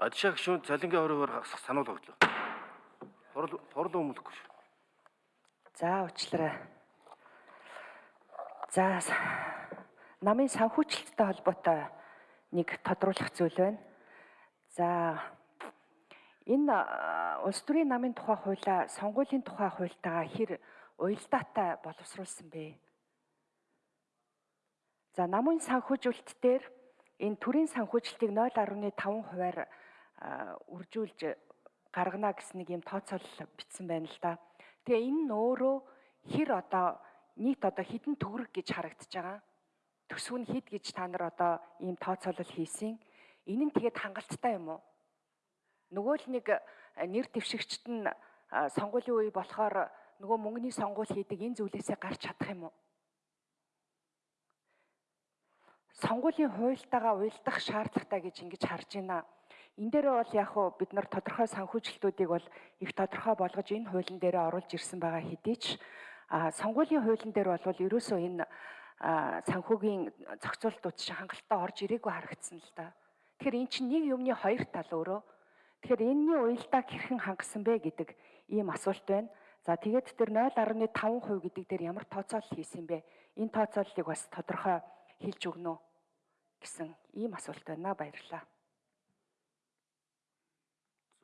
Адшаа гүшүүн цалингийн хоригоор гасах сануулга өглөө. Хурал хурал өмөлөхгүй шүү. За уучлаарай. За намын санхүүжилттэй холбоотой нэг тодруулах зүйл байна. За энэ улс төрийн намын тухай хуулиа сонгуулийн тухай хуультайгаа хэр уялдаатай боловсруулсан бэ? За намын санхүүжилт дээр энэ төрийн санхүүжилтийг 0.5 хувиар үржүүлж гаргана гэсэн нэг юм тооцоолол бичсэн байна л да. Тэгээ энэ нь өөрөө хэр одоо нийт одоо хідэн төгрөг гэж харагдаж байгаа. Төсөв нь хэд гэж та нар одоо ийм тооцоолол хийсэн. Энэ нь тэгээд хангалттай юм уу? Нөгөө л нэг нэр дэвшигчт нь сонгуулийн үе болохоор нөгөө мөнгөний сонгуул хийдэг энэ зүйлээсээ гарч чадах юм уу? сонгуулийн хуультайгаа уялдах шаардлагатай гэж ингэж харж байна. Энэ дээр бол яг хуу бид нар тодорхой санхүүжилтүүдийг бол их тодорхой болгож энэ хуулийн дээр оруулж ирсэн байгаа хэдий ч а сонгуулийн хуулийн дээр бол ерөөсөө энэ санхүүгийн зохицуултууд чинь хангалттай орж ирээгүй харагдсан л да. Тэгэхээр эн чинь нэг юмны хоёр тал өөрөө. Тэгэхээр энэний уялдааг хэрхэн хангасан бэ гэдэг ийм асуулт байна. За тэгээд тэр 0.5% гэдэг дээр ямар тооцоолол хийсэн бэ? Энэ тооцооллыг бас тодорхой хэлж өгнө үү гэсэн ийм асуулт байна. Баярлалаа.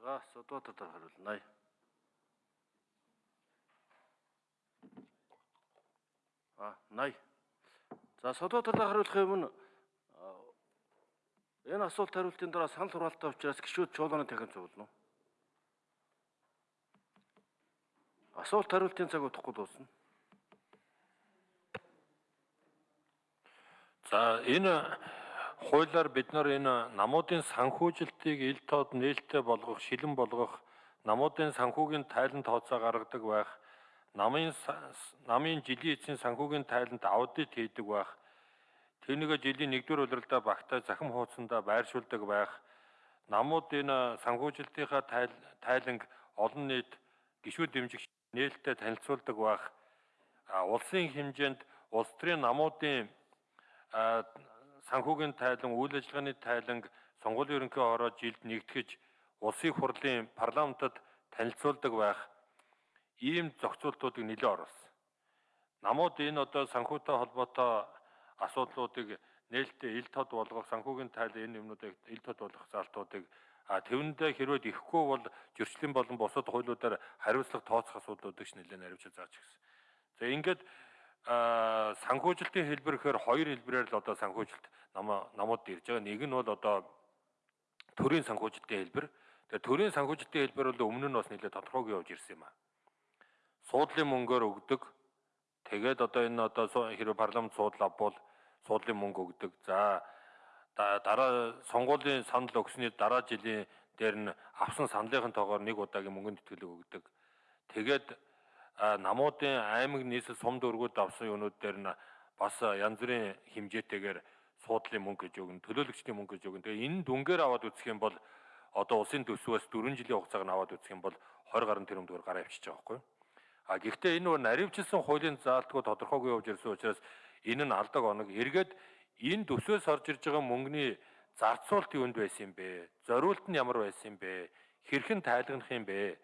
Содотор дараа хариулнаа. А, най. За Содотороо хариулах юм нь а, энэ асуулт хариултын дараа санал хураалттай учраас гişүүд чуулганы дахин зовлоно. Асуулт хариултын цаг удахгүй дуусна. За энэ хуулиар бид нар энэ намуудын санхүүжилтийг ил тод нээлттэй болгох, шилэн болгох, намуудын санхүүгийн тайлан тооцоо гаргадаг байх, намын намын жилийн эцсийн санхүүгийн тайланд аудит хийдэг байх, тэрнийг жилийн 1-р улиралдаа багтаа захим хуудсандаа байршуулдаг байх, намууд энэ санхүүжилтийнхаа тайл- тайланг олон нийт гişүүд дэмжих нээлттэй танилцуулдаг байх, улсын хэмжээнд улс төрийн намуудын санхүүгийн тайлан, үйл ажиллагааны тайланг сонгуулийн ерөнхий хороо жилд нэгтгэж улсын хурлын парламентод танилцуулдаг байх ийм зохицуултуудыг нэлээд оруулсан. Намууд энэ одоо санхүүтэй холбоотой асуудлуудыг нээлттэй ил тод болгох санхүүгийн тайлан энэ юмнуудыг ил тод болгох залтуудыг а тэвэндээ хэрвээ ихгүй бол зөрчлийн болон бусад хуулиудаар хариуцлага тооцох асуудлуудыг ч нэлээд наривчилж зааж гисэн. За ингээд санхүүжилтийн хэлбэр гэхээр хоёр хэлбэрээр л одоо санхүүжилт нам намууд ирж байгаа. Нэг нь бол одоо төрийн санхүүжилтийн хэлбэр. Тэгээ төрийн санхүүжилтийн хэлбэр бол өмнө нь бас нэлээд тодорхойг явж ирсэн юм аа. Суудлын мөнгөөр өгдөг. Тэгээд одоо энэ одоо хэрвээ парламент суудлаа бол суудлын мөнгө өгдөг. За да- дараа сонгуулийн санал өгсөний дараа жилийн дээр нь авсан саналын тоогоор нэг удаагийн мөнгөнд тэтгэлэг өгдөг. Тэгээд намуудын аймаг нийслэл сум дөргүүд авсан юунууд дээр нь бас янз бүрийн хэмжээтэйгээр суудлын мөнгө гэж өгнө, төлөөлөгчдийн мөнгө гэж өгнө. Тэгээ энэ дүнгээр аваад үзэх юм бол одоо улсын төсвөөс 4 жилийн хугацааг нь аваад үзэх юм бол 20 гаруй тэрбум төгрөг гараа авчиж байгаа байхгүй юу? А гэхдээ энэ бол наривчилсан хуулийн заалтгүй тодорхойгүй явж ирсэн учраас энэ нь алдаг оног эргээд энэ төсвөөс орж ирж байгаа мөнгөний зарцуулт юунд байсан юм бэ? Зориулт нь ямар байсан юм бэ? Хэрхэн тайлгнах юм бэ?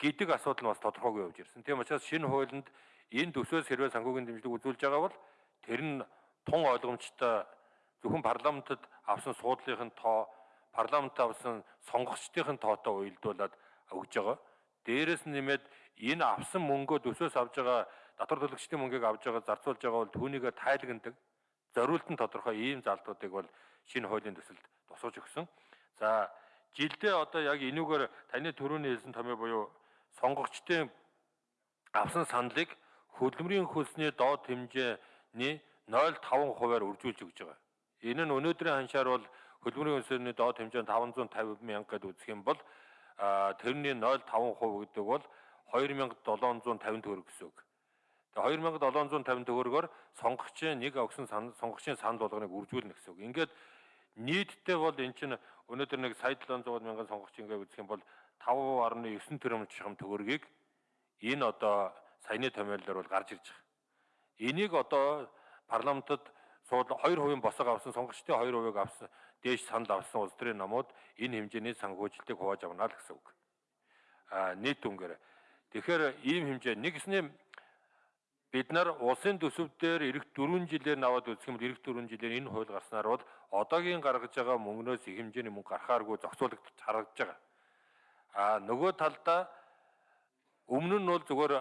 Гэдэг асуудал нь бас тодорхойгүй явж ирсэн. Тийм учраас шинэ хуулинд энэ төсвөөс хэрвээ санхүүгийн дэмжлэг үзүүлж байгаа бол тэр нь тун ойлгомжтой зөвхөн парламентод авсан суудлынхын тоо, парламентод авсан сонгогчдын тоотой уялдуулаад өгж байгаа. Дээрээс нь нэмээд энэ авсан мөнгөө төсвөөс авж байгаа татвар төлөгчдийн мөнгийг авж байгаа зарцуулж байгаа бол түүнийгээ тайлагнадаг. Зориулт нь тодорхой ийм залтуудыг бол шинэ хуулийн төсөлд тусгаж өгсөн. За жилдээ одоо яг энүүгээр таны төрөний хэлсэн томьёо буюу сонгогчдын авсан саналыг хөдөлмөрийн хөлсний доод хэмжээний 0.5 хувиар үржүүлж өгж байгаа. Энэ нь өнөөдрийн ханшаар бол хөдөлмөрийн хөлсний доод хэмжээ нь 550 мянга гэдээ үзэх юм бол тэрний 0.5% гэдэг бол 2750 төгрөг гэсэн үг. Тэгээ 2750 төгрөгөөр сонгогчийн нэг өгсөн сонгогчийн санал болгоныг үржүүлнэ гэсэн үг. Ингээд нийтдээ бол эн чинь өнөөдөр нэг сая 700 мянган сонгогч ингээд үзэх юм бол 5.9 тэрбум чухам төгрөгийг энэ одоо саяны томьёолоор бол гарч ирж байгаа. Энийг одоо парламентод сууд 2% босоо авсан сонгогчдын 2% авсан дээш санал авсан улс төрийн намууд энэ хэмжээний санхүүжилтийг хувааж авна л гэсэн үг. А нийт үнгээр. Тэгэхээр ийм хэмжээ нэгснээ бид нар улсын төсөв дээр эх 4 жилээр наваад үзэх юм бол эх 4 жилээр энэ хууль гарснаар бол одоогийн гаргаж байгаа мөнгнөөс их хэмжээний мөнгө гарахааргүй зохицуулагдаж харагдаж байгаа. А нөгөө талдаа өмнө нь бол зүгээр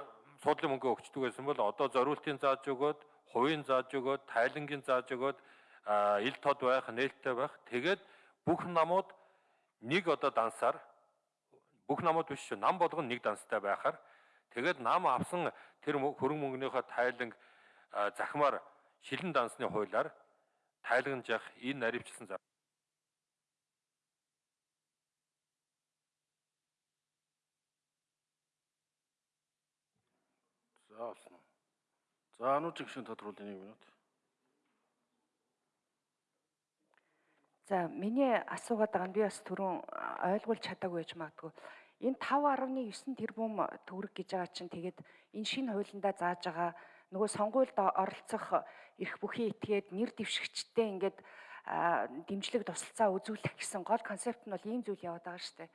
суудлын мөнгө өгчдөг байсан бол одоо зориултын зааж өгөөд, хувийн зааж өгөөд, тайлангийн зааж өгөөд ил тод байх, нээлттэй байх. Тэгээд бүх намууд нэг одоо дансаар бүх намууд биш шүү. Нам болгоно нэг данстай байхаар тэгээд нам авсан тэр хөрөнгө мөнгөнийхөө тайланг захимаар шилэн дансны хуулиар тайлагнаж явах энэ наривчлсан зав. За олно. За ануу жигшин тодруулын 1 минут. За миний асуугаад байгаа нь би бас түрүүн ойлгуулж чадаагүй байж магадгүй. Энэ 5.9 тэрбум төгрөг гэж байгаа чинь тэгээд энэ шинэ хуулиндаа зааж байгаа нөгөө сонгуульд оролцох эрх бүхий этгээд нэр дэвшигчтэй ингээд дэмжлэг тусалцаа үзүүлэх гэсэн гол концепт нь бол ийм зүйл яваад байгаа шүү дээ.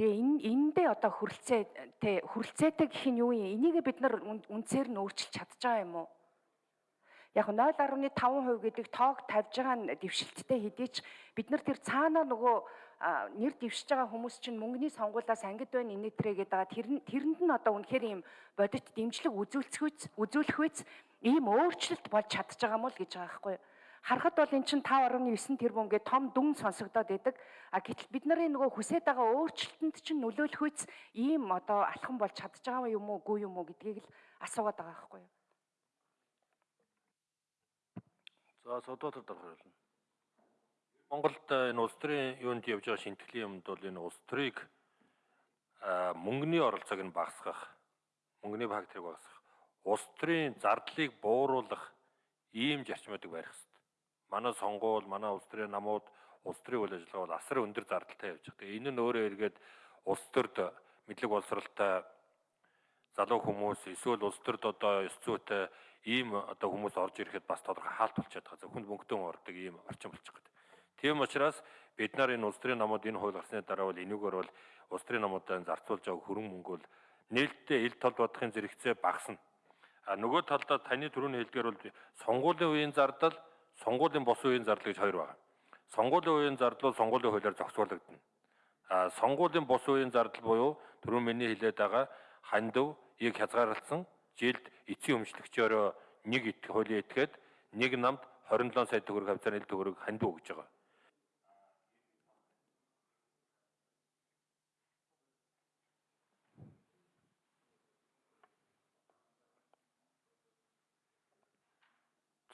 Тэгээ энэ эндээ одоо хүрэлцээ тэ хүрэлцээтэй гэх нь юу юм? Энийг бид нар үндсээр нь өөрчилж чадж байгаа юм уу? Яг 0.5% гэдэг тоог тавьж байгаа нь дэвшилттэй хэдий ч бид нар тэр цаанаа нөгөө нэр дэвшиж байгаа хүмүүс чинь мөнгөний сонгуулиас ангид байна инээтрээ гэдэг байгаа тэр тэрэнд нь одоо үнэхээр ийм бодит дэмжлэг үзүүлцгүйц үзүүлэх үйц ийм өөрчлөлт болж чадж байгаа мó л гэж байгаа байхгүй юу? Харахад бол эн чинь 5.9 тэрбум гэ том дүн сонсогдоод байдаг. А гэтэл бид нарын нөгөө хүсэж байгаа өөрчлөлтөнд чинь нөлөөлөх үйц ийм одоо алхам болж чадж байгаа юм уу, үгүй юм уу гэдгийг л асуугаад байгаа байхгүй юу? За содотор дарахуулна. Монголд энэ улс төрийн юунд явж байгаа шинтгэлийн юмд бол энэ улс төрийг мөнгөний оролцоог нь багасгах, мөнгөний факторыг багасгах, улс төрийн зардлыг бууруулах ийм зарчмуудыг барих хэрэгтэй. Манай сонгуул, манай улс төрийн намууд, улс төрийн үйл ажиллагаа бол асар өндөр зардалтай явж байгаа. Тэгээ энэ нь өөрөө эргээд улс төрд мэдлэг боловсралтай залуу хүмүүс эсвэл улс төрд одоо ёс зүйтэй ийм одоо хүмүүс орж ирэхэд бас тодорхой хаалт болчиход байгаа. Зөвхөн мөнгөтөн ордог ийм орчин болчих гээд. Тийм учраас бид нар энэ улс төрийн намууд энэ хууль гарсны дараа бол энүүгээр бол улс төрийн намуудад зарцуулж байгаа хөрөнгө мөнгө бол нээлттэй ил тол бодохын зэрэгцээ багасна. А нөгөө талдаа таны түрүүний хэлдгээр бол сонгуулийн үеийн зардал, сонгуулийн бос үеийн зардал гэж хоёр байна. Сонгуулийн үеийн зардал бол сонгуулийн хуулиар зохицуулагдана. А сонгуулийн бос үеийн зардал буюу түрүүн миний хэлээд байгаа хандив, ийг хязгаарлалсан жилд эцсийн өмчлөгчөөрөө нэг хуулийн этгээд нэг намд 27 сая төгрөг хавцаар ил төгрөг хандив өгж байгаа.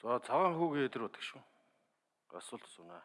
За цагаан хүүгээ бодог шүү. Асуулт асууна.